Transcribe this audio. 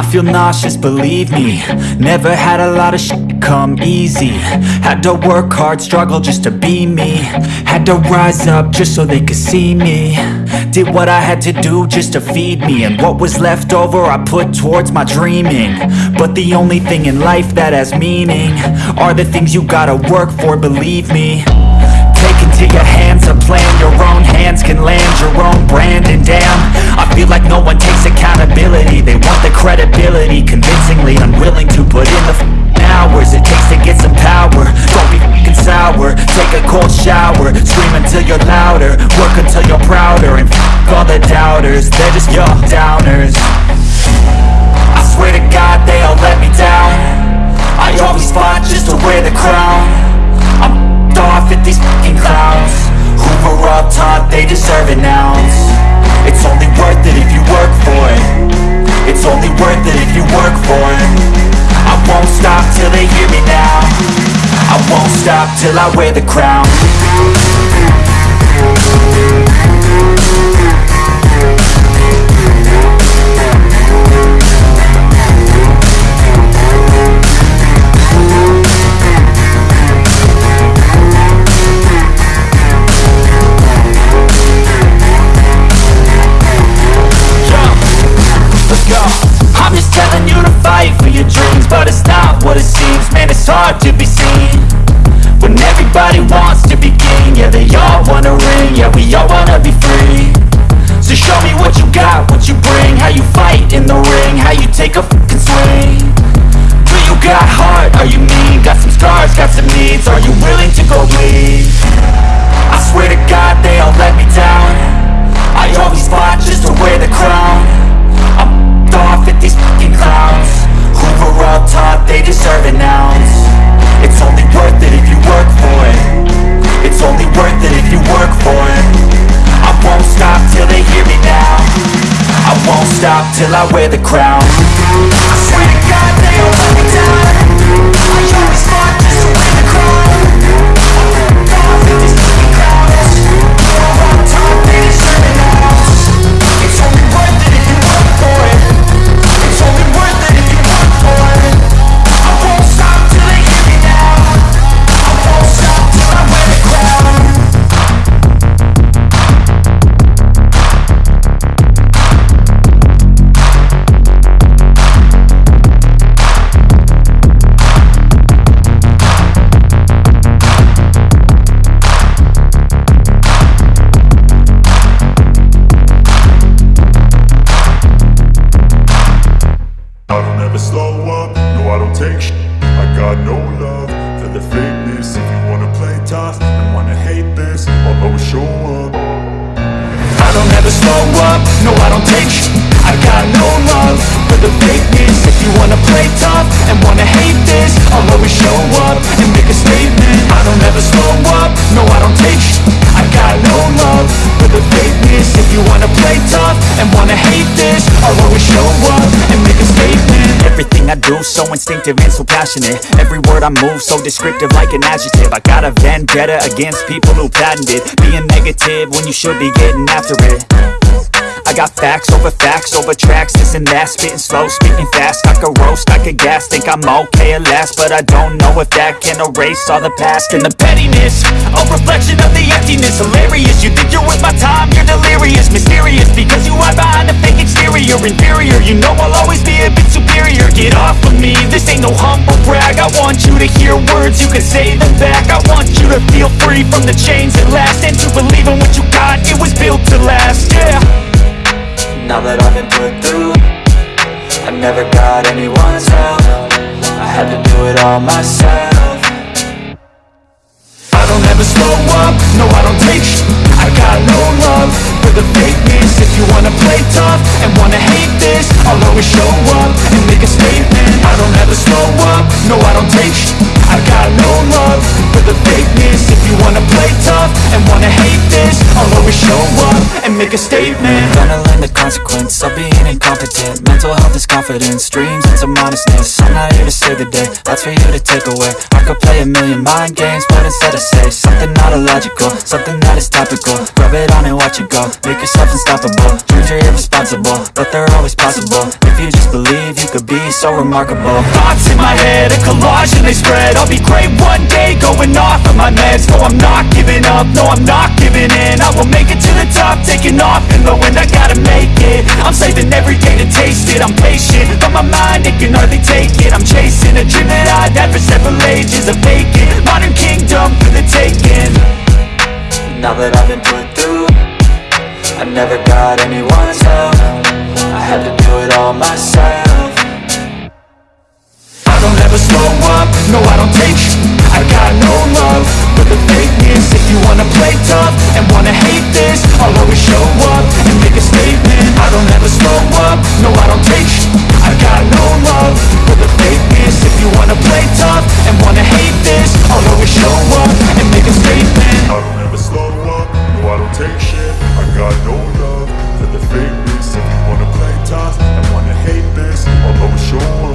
I feel nauseous, believe me. Never had a lot of shit come easy. Had to work hard, struggle just to be me. Had to rise up just so they could see me. Did what I had to do just to feed me. And what was left over I put towards my dreaming. But the only thing in life that has meaning Are the things you gotta work for, believe me. Take into your hands a plan Your own hands can land your own brand. And damn, feel like no one takes accountability. They want the credibility Convincingly unwilling to put in the hours It takes to get some power. Don't be f***ing sour. Take a cold shower. Scream until you're louder. Work until you're prouder. And f*** all the doubters They're just your downers till I wear the crown. I'm just telling you to fight for your dreams But it's not what it seems. Man, it's hard to be seen everybody wants to be king. Yeah, they all wanna ring. Yeah, we all wanna be free. So show me what you got, what you bring. How you fight in the ring. How you take a fucking swing. Do you got heart? Are you mean? Got some scars, got some needs. Are you till I wear the crown got no love for the fakeness. If you wanna play tough and wanna hate this I'll always show up. I don't ever slow up, no I don't take sh- I got no love for the fakeness. If you wanna play tough and wanna hate this I'll always show up and make a statement. I don't ever slow up, no I don't take sh- I got no love for the fakeness. If you wanna play tough and wanna hate this I'll always show up and make a statement Everything I do so instinctive and so passionate. Every word I move so descriptive like an adjective. I got a vendetta against people who patented Being negative when you should be getting after it. I got facts over facts over tracks, this and that Spitting slow, spitting fast, I could roast, I could gas Think I'm okay at last, but I don't know if that can erase all the past And the pettiness, a reflection of the emptiness Hilarious, you think you're worth my time, you're delirious. Mysterious, because you hide behind a fake exterior Inferior, you know I'll always be a bit superior can say them back. I want you to feel free from the chains that last And to believe in what you got, it was built to last, yeah. Now that I've been put through I never got anyone's help. I had to do it all myself. I don't ever slow wanna hate this. I'll always show up and make a statement. Gonna learn the consequence of being incompetent. Mental health is confidence, dreams and some honestness I'm not here to save the day, that's for you to take away. I could play a million mind games, but instead I say Something not illogical, something that is topical. Rub it on and watch it go, make yourself unstoppable. Dreams are irresponsible, but they're always possible. If you just believe, so remarkable. Thoughts in my head, a collage and they spread. I'll be great one day, going off of my meds. No, I'm not giving up, no, I'm not giving in. I will make it to the top, taking off in the wind. I gotta make it, I'm saving every day to taste it. I'm patient, but my mind, it can hardly take it. I'm chasing a dream that I've had for several ages A vacant, modern kingdom for the taking. Now that I've been put through I never got anyone's help. I had to do it all myself never slow up, no I don't take sh I got no love. For the fakeness If you wanna play tough and wanna hate this I'll always show up and make a statement. I don't ever slow up, no I don't take sh I got no love. For the fakeness If you wanna play tough and wanna hate this I'll always show up and make a statement. I don't ever slow up, no I don't take shit. I got no love. For the fakeness If you wanna play tough and wanna hate this I'll always show up.